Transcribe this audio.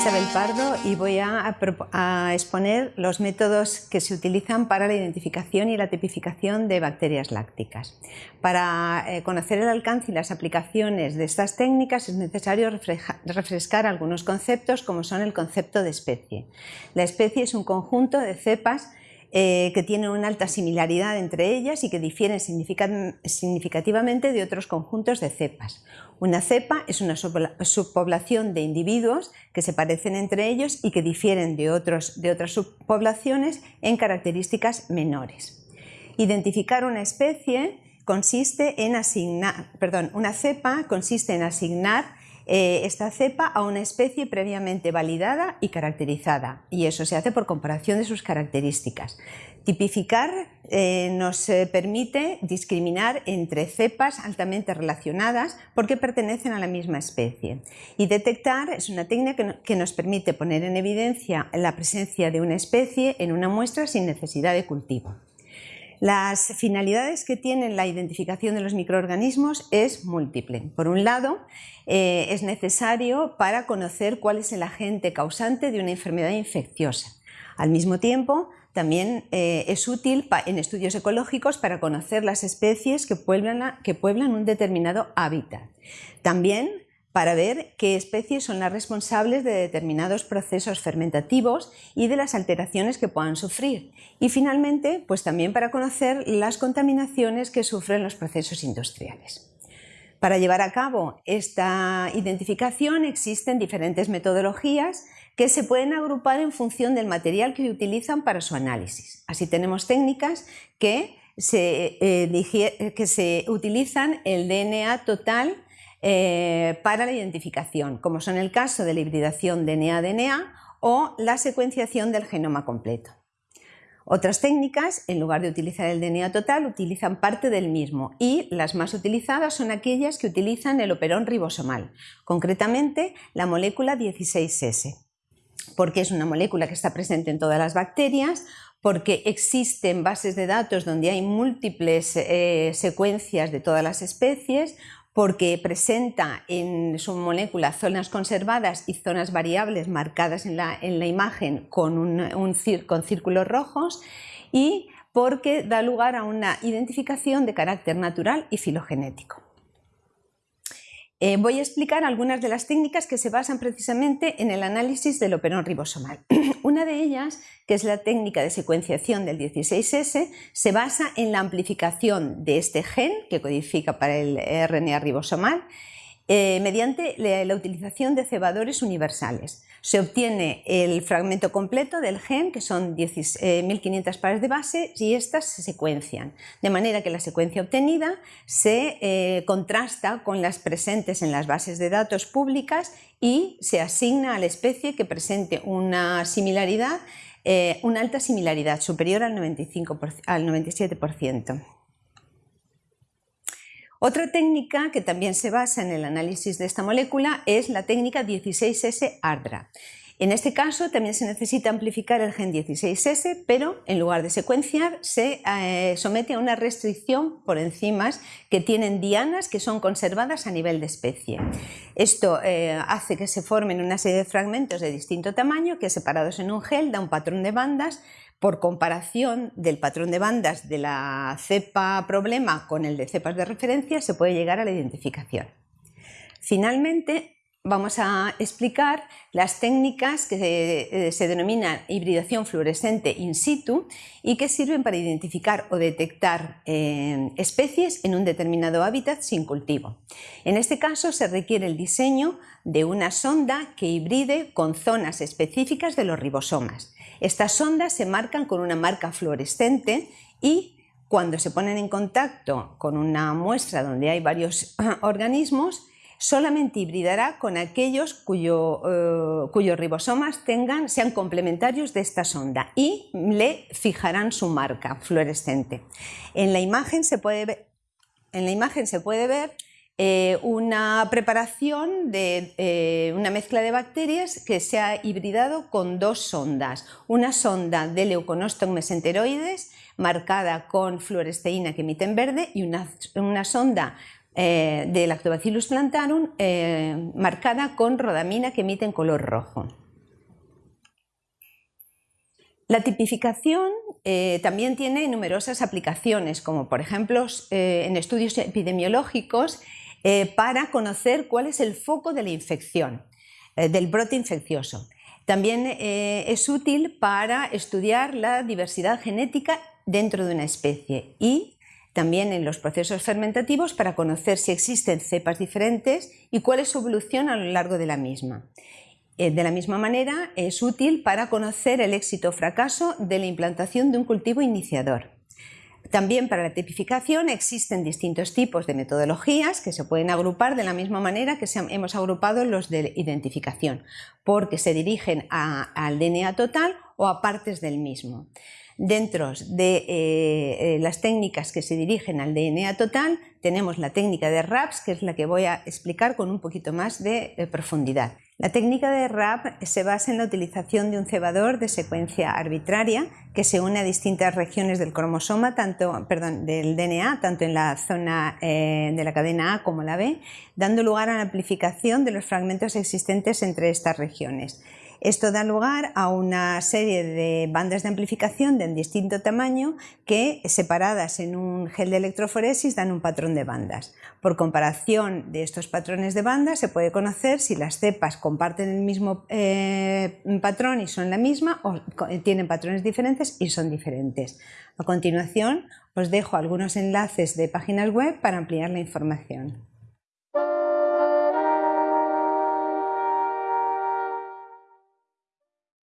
Isabel Pardo y voy a, a, exponer los métodos que se utilizan para la identificación y la tipificación de bacterias lácticas. Para eh, conocer el alcance y las aplicaciones de estas técnicas es necesario refrescar algunos conceptos como son el concepto de especie. La especie es un conjunto de cepas eh, que tienen una alta similaridad entre ellas y que difieren significativamente de otros conjuntos de cepas. Una cepa es una subpoblación de individuos que se parecen entre ellos y que difieren de, otros, de otras subpoblaciones en características menores. Identificar una especie consiste en asignar, perdón, una cepa consiste en asignar esta cepa a una especie previamente validada y caracterizada y eso se hace por comparación de sus características. Tipificar eh, nos eh, permite discriminar entre cepas altamente relacionadas porque pertenecen a la misma especie. Y detectar es una técnica que nos permite poner en evidencia la presencia de una especie en una muestra sin necesidad de cultivo. Las finalidades que tiene la identificación de los microorganismos es múltiple. Por un lado, eh, es necesario para conocer cuál es el agente causante de una enfermedad infecciosa. Al mismo tiempo, también eh, es útil en estudios ecológicos para conocer las especies que pueblan un determinado hábitat. También para ver qué especies son las responsables de determinados procesos fermentativos y de las alteraciones que puedan sufrir. Y finalmente, pues también para conocer las contaminaciones que sufren los procesos industriales. Para llevar a cabo esta identificación existen diferentes metodologías que se pueden agrupar en función del material que utilizan para su análisis. Así tenemos técnicas que se, eh, que se utilizan el DNA total eh, para la identificación, como son el caso de la hibridación DNA-DNA o la secuenciación del genoma completo. Otras técnicas, en lugar de utilizar el DNA total, utilizan parte del mismo y las más utilizadas son aquellas que utilizan el operón ribosomal, concretamente la molécula 16S, porque es una molécula que está presente en todas las bacterias, porque existen bases de datos donde hay múltiples eh, secuencias de todas las especies, porque presenta en su molécula zonas conservadas y zonas variables marcadas en la, imagen con, con círculos rojos y porque da lugar a una identificación de carácter natural y filogenético. Eh, voy a explicar algunas de las técnicas que se basan precisamente en el análisis del operón ribosomal. Una de ellas, que es la técnica de secuenciación del 16S, se basa en la amplificación de este gen que codifica para el RNA ribosomal eh, mediante la, utilización de cebadores universales. Se obtiene el fragmento completo del gen, que son 1500 eh, pares de base, y estas se secuencian, de manera que la secuencia obtenida se eh, contrasta con las presentes en las bases de datos públicas y se asigna a la especie que presente una similaridad, una alta similaridad superior al, 95 al 97%. Otra técnica que también se basa en el análisis de esta molécula es la técnica 16S-ARDRA. En este caso también se necesita amplificar el gen 16S, pero en lugar de secuenciar se eh, somete a una restricción por enzimas que tienen dianas que son conservadas a nivel de especie. Esto eh, hace que se formen una serie de fragmentos de distinto tamaño que separados en un gel da un patrón de bandas por comparación del patrón de bandas de la cepa problema con el de cepas de referencia, se puede llegar a la identificación. Finalmente, vamos a explicar las técnicas que eh, se, denominan hibridación fluorescente in situ y que sirven para identificar o detectar eh, especies en un determinado hábitat sin cultivo. En este caso se requiere el diseño de una sonda que hibride con zonas específicas de los ribosomas. Estas sondas se marcan con una marca fluorescente y cuando se ponen en contacto con una muestra donde hay varios organismos, solamente hibridará con aquellos eh, cuyos ribosomas tengan, sean complementarios de esta sonda y le fijarán su marca fluorescente. En la imagen se puede ver, en la imagen se puede ver eh, una preparación de eh, una mezcla de bacterias que se ha hibridado con dos sondas. Una sonda de leuconostom mesenteroides marcada con fluoresteína que emite en verde y una, sonda eh, de Lactobacillus plantarum marcada con rodamina que emite en color rojo. La tipificación eh, también tiene numerosas aplicaciones, como por ejemplo eh, en estudios epidemiológicos eh, para conocer cuál es el foco de la infección, del brote infeccioso. También es útil para estudiar la diversidad genética dentro de una especie y también en los procesos fermentativos para conocer si existen cepas diferentes y cuál es su evolución a lo largo de la misma. Eh, de la misma manera, es útil para conocer el éxito o fracaso de la implantación de un cultivo iniciador. También para la tipificación existen distintos tipos de metodologías que se pueden agrupar de la misma manera que hemos agrupado los de identificación, porque se dirigen al DNA total o a partes del mismo. Dentro de eh, eh, las técnicas que se dirigen al DNA total tenemos la técnica de RAPS, que es la que voy a explicar con un poquito más de eh, profundidad. La técnica de RAP se basa en la utilización de un cebador de secuencia arbitraria que se une a distintas regiones del cromosoma, tanto, perdón, del DNA, tanto en la zona de la cadena A como la B, dando lugar a la amplificación de los fragmentos existentes entre estas regiones. Esto da lugar a una serie de bandas de amplificación de distinto tamaño que, separadas en un gel de electroforesis, dan un patrón de bandas. Por comparación de estos patrones de bandas, se puede conocer si las cepas comparten el mismo eh, patrón y son la misma o tienen patrones diferentes y son diferentes. A continuación, os dejo algunos enlaces de páginas web para ampliar la información.